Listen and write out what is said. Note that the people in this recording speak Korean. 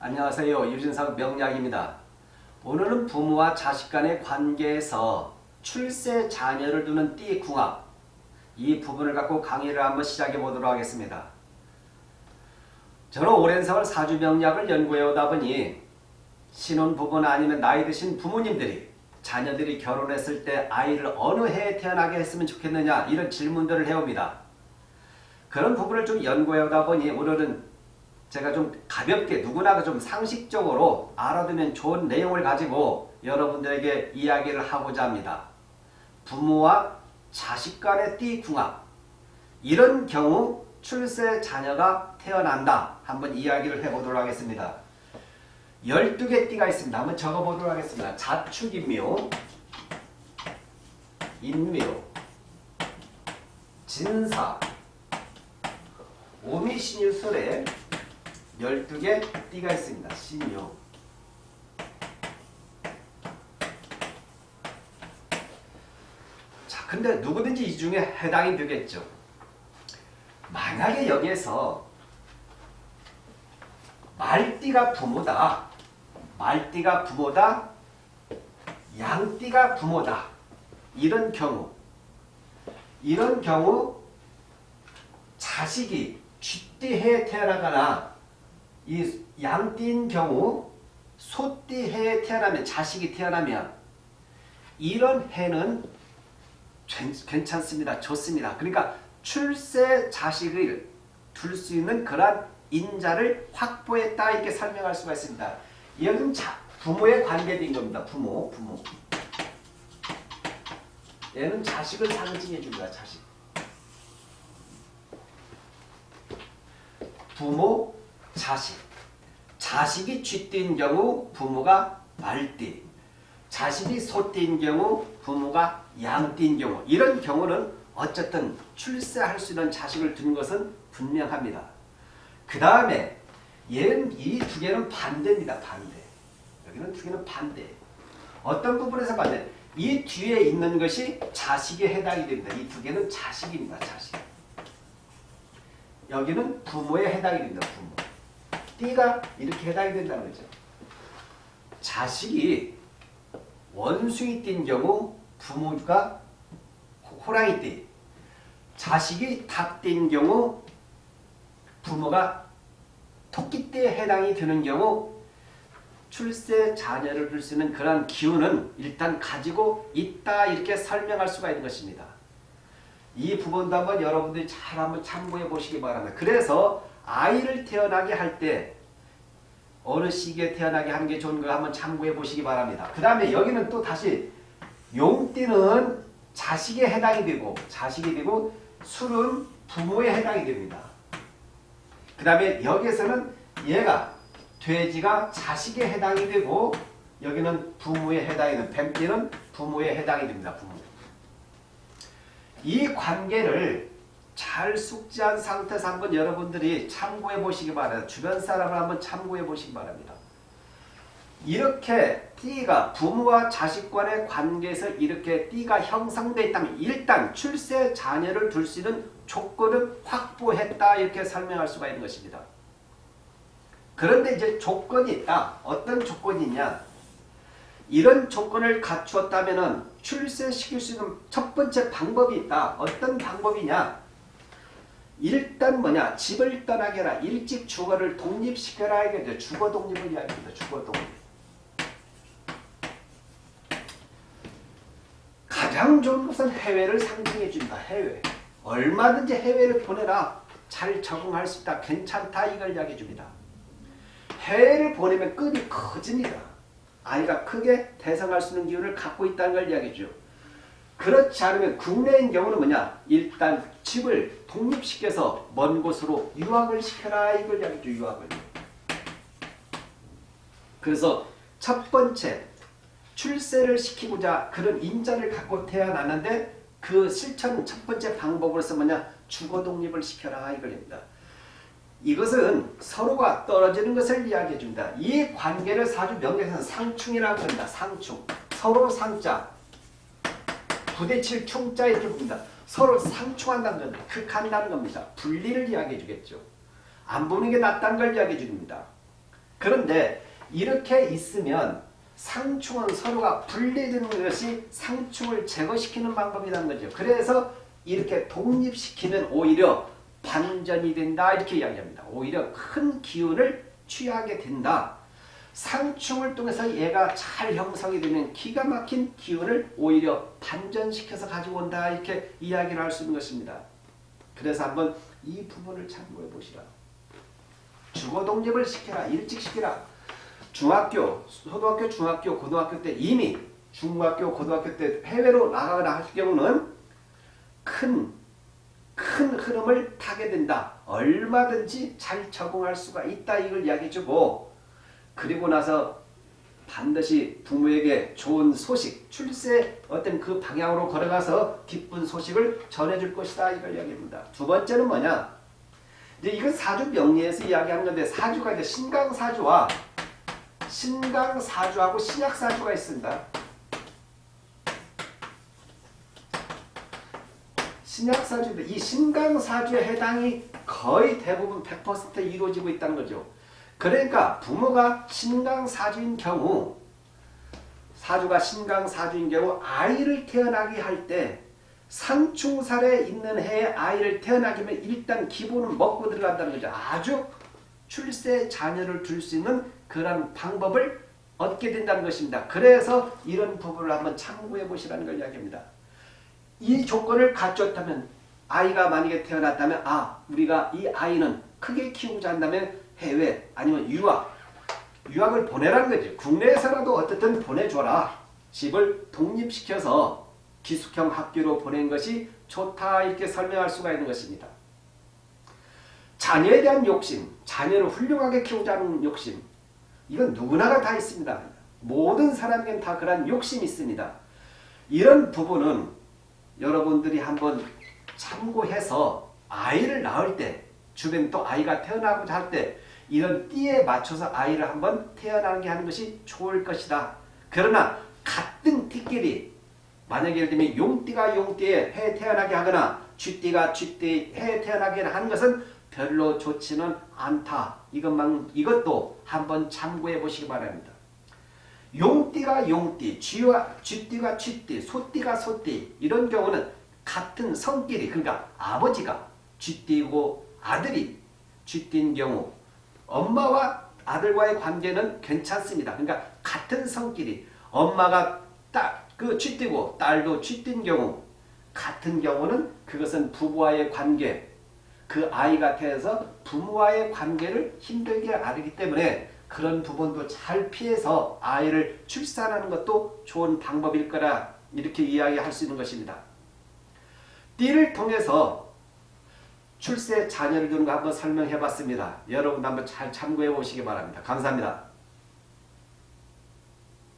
안녕하세요. 유진석 명약입니다. 오늘은 부모와 자식 간의 관계에서 출세 자녀를 두는 띠궁합 이 부분을 갖고 강의를 한번 시작해 보도록 하겠습니다. 저는 오랜 세월 사주 명약을 연구해 오다 보니 신혼부부나 아니면 나이 드신 부모님들이 자녀들이 결혼했을 때 아이를 어느 해에 태어나게 했으면 좋겠느냐 이런 질문들을 해옵니다. 그런 부분을 좀 연구해 오다 보니 오늘은 제가 좀 가볍게 누구나 좀 상식적으로 알아두면 좋은 내용을 가지고 여러분들에게 이야기를 하고자 합니다. 부모와 자식 간의 띠궁합 이런 경우 출세 자녀가 태어난다. 한번 이야기를 해보도록 하겠습니다. 12개 띠가 있습니다. 한번 적어보도록 하겠습니다. 자축인묘, 인묘, 진사, 오미신유술에 12개 띠가 있습니다. 신유. 자, 근데 누구든지 이 중에 해당이 되겠죠. 만약에 여기에서 말띠가 부모다. 말띠가 부모다. 양띠가 부모다. 이런 경우 이런 경우 자식이 쥐띠해에 태어나거나 이 양띠인 경우 소띠 해에 태어나면 자식이 태어나면 이런 해는 괜찮습니다. 좋습니다. 그러니까 출세 자식을 둘 수 있는 그러한 인자를 확보했다 이렇게 설명할 수가 있습니다. 여기는 자, 부모의 관계된 겁니다. 부모, 부모. 얘는 자식을 상징해 줍니다. 자식. 부모, 자식. 자식이 쥐띠인 경우 부모가 말띠. 자식이 소띠인 경우 부모가 양띠인 경우. 이런 경우는 어쨌든 출세할 수 있는 자식을 둔 것은 분명합니다. 그 다음에 얘는 이 두 개는 반대입니다. 반대. 여기는 두 개는 반대. 어떤 부분에서 반대? 이 뒤에 있는 것이 자식에 해당이 됩니다. 이 두 개는 자식입니다. 자식. 여기는 부모에 해당이 됩니다. 부모. 띠가 이렇게 해당이 된다는 거죠. 자식이 원숭이 띠인 경우 부모가 호랑이 띠. 자식이 닭 띠인 경우 부모가 토끼 띠에 해당이 되는 경우 출세 자녀를 둘 수 있는 그런 기운은 일단 가지고 있다 이렇게 설명할 수가 있는 것입니다. 이 부분도 한번 여러분들이 잘 한번 참고해 보시기 바랍니다. 그래서 아이를 태어나게 할 때 어느 시기에 태어나게 하는 게 좋은 걸 한번 참고해 보시기 바랍니다. 그 다음에 여기는 또 다시 용띠는 자식에 해당이 되고 자식이 되고 술은 부모에 해당이 됩니다. 그 다음에 여기에서는 얘가 돼지가 자식에 해당이 되고 여기는 부모에 해당이 되는 뱀띠는 부모에 해당이 됩니다. 부모. 이 관계를 잘 숙지한 상태에서 한번 여러분들이 참고해 보시기 바랍니다. 주변 사람을 한번 참고해 보시기 바랍니다. 이렇게 띠가 부모와 자식 간의 관계에서 이렇게 띠가 형성되어 있다면 일단 출세 자녀를 둘 수 있는 조건을 확보했다 이렇게 설명할 수가 있는 것입니다. 그런데 이제 조건이 있다. 어떤 조건이냐? 이런 조건을 갖추었다면 출세시킬 수 있는 첫 번째 방법이 있다. 어떤 방법이냐? 일단 뭐냐? 집을 떠나게 라 일찍 주거를 독립시켜라. 이게 주거 독립을 이야기합니다. 주거 독립. 가장 좋은 것은 해외를 상징해 준다. 해외. 얼마든지 해외를 보내라. 잘 적응할 수 있다. 괜찮다. 이걸 이야기해 줍니다. 해외를 보내면 급이 커집니다. 아이가 크게 대성할 수 있는 기운을 갖고 있다는 걸 이야기해 줘. 그렇지 않으면 국내인 경우는 뭐냐? 일단 집을 독립시켜서 먼 곳으로 유학을 시켜라 이걸 이야기해줘. 유학을. 그래서 첫 번째 출세를 시키고자 그런 인자를 갖고 태어났는데 그 실천 첫 번째 방법으로서 뭐냐? 주거 독립을 시켜라 이걸입니다. 이것은 서로가 떨어지는 것을 이야기해 줍니다. 이 관계를 사주 명리에서는 상충이라고 합니다. 상충. 서로 상자. 부대칠 충자 이렇게 봅니다. 서로 상충한다는 겁니다. 극한다는 겁니다. 분리를 이야기해 주겠죠. 안 보는 게 낫다는 걸 이야기해 줍니다. 그런데 이렇게 있으면 상충은 서로가 분리되는 것이 상충을 제거시키는 방법이라는 거죠. 그래서 이렇게 독립시키면 오히려 반전이 된다 이렇게 이야기합니다. 오히려 큰 기운을 취하게 된다. 상충을 통해서 얘가 잘 형성이 되면 기가 막힌 기운을 오히려 반전시켜서 가지고 온다 이렇게 이야기를 할 수 있는 것입니다. 그래서 한번 이 부분을 참고해 보시라. 주거 독립을 시켜라. 일찍 시켜라. 중학교, 초등학교, 중학교, 고등학교 때 이미 중학교, 고등학교 때 해외로 나가거나 할 경우는 큰, 큰 흐름을 타게 된다. 얼마든지 잘 적응할 수가 있다. 이걸 이야기해주고 그리고 나서 반드시 부모에게 좋은 소식, 출세 어떤 그 방향으로 걸어가서 기쁜 소식을 전해줄 것이다. 이걸 이야기합니다. 두 번째는 뭐냐? 이제 이건 사주 명리에서 이야기하는 건데 사주가 이제 신강사주와 신강사주하고 신약사주가 있습니다. 신약사주인데 이 신강사주에 해당이 거의 대부분 100% 이루어지고 있다는 거죠. 그러니까 부모가 신강사주인 경우 사주가 신강사주인 경우 아이를 태어나게 할 때 상충살에 있는 해에 아이를 태어나게 하면 일단 기본은 먹고 들어간다는 거죠. 아주 출세 자녀를 둘 수 있는 그런 방법을 얻게 된다는 것입니다. 그래서 이런 부분을 한번 참고해 보시라는 걸 이야기합니다. 이 조건을 갖췄다면 아이가 만약에 태어났다면 아 우리가 이 아이는 크게 키우자 한다면 해외 아니면 유학 유학을 보내라는 거지. 국내에서라도 어떻든 보내줘라. 집을 독립시켜서 기숙형 학교로 보낸 것이 좋다 이렇게 설명할 수가 있는 것입니다. 자녀에 대한 욕심, 자녀를 훌륭하게 키우자는 욕심 이건 누구나가 다 있습니다. 모든 사람에게는 다 그런 욕심이 있습니다. 이런 부분은 여러분들이 한번 참고해서 아이를 낳을 때 주변 또 아이가 태어나고자 할 때 이런 띠에 맞춰서 아이를 한번 태어나게 하는 것이 좋을 것이다. 그러나 같은 띠끼리 만약에 예를 들면 용띠가 용띠에 해 태어나게 하거나 쥐띠가 쥐띠에 해 태어나게 하는 것은 별로 좋지는 않다. 이것만 이것도 한번 참고해 보시기 바랍니다. 용띠가 용띠, 쥐와 쥐띠가 쥐띠, 소띠가 소띠 이런 경우는 같은 성끼리 그러니까 아버지가 쥐띠고 아들이 쥐띠인 경우 엄마와 아들과의 관계는 괜찮습니다. 그러니까 같은 성끼리 엄마가 딱그 쥐띠고 딸도 쥐띠인 경우 같은 경우는 그것은 부부와의 관계 그 아이가 태어서 부모와의 관계를 힘들게 아르기 때문에 그런 부분도 잘 피해서 아이를 출산하는 것도 좋은 방법일 거라 이렇게 이야기할 수 있는 것입니다. 띠를 통해서 출세 자녀를 두는 거 한번 설명해 봤습니다. 여러분 한번 잘 참고해 보시기 바랍니다. 감사합니다.